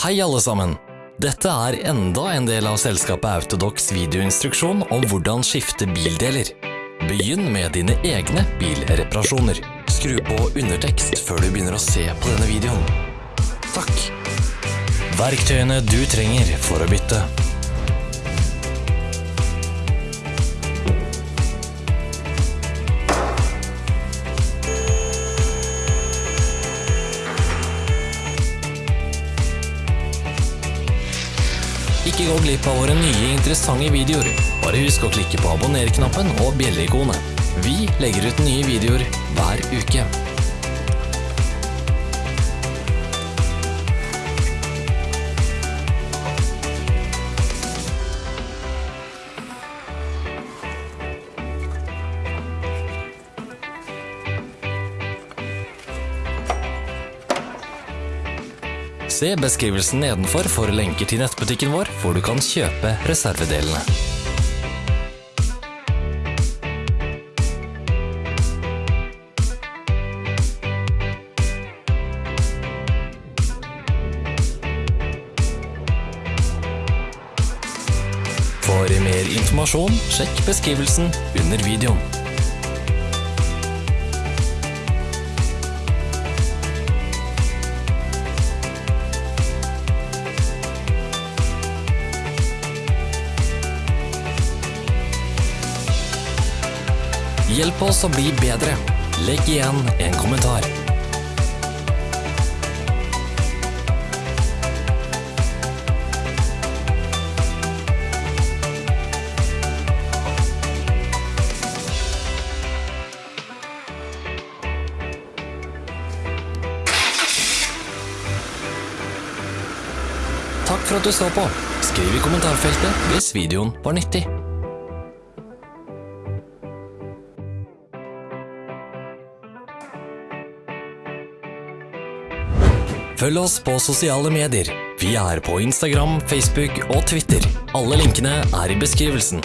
Hei alle sammen! Dette er enda en del av selskapet Autodox videoinstruksjon om hvordan skifte bildeler. Begynn med dine egne bilreparasjoner. Skru på undertekst før du begynner å se på denne videoen. Takk! Verktøyene du trenger for å bytte. Ikke gå glipp av våre nye interessante videoer. Bare husk å klikke på abonner-knappen og bjelleikonet. Vi legger ut nye videoer hver uke. Se beskrivelsen nedenfor for lenker til nettbutikken vår, hvor du kan kjøpe reservedelene. For mer informasjon, sjekk beskrivelsen under videoen. Hjelp oss å bli bedre. Legg igjen en kommentar. Takk for at du så på. Skriv i kommentarfeltet hvis videoen var nyttig. Følg oss på sosiale medier. Vi er på Instagram, Facebook og Twitter. Alle linkene er i beskrivelsen.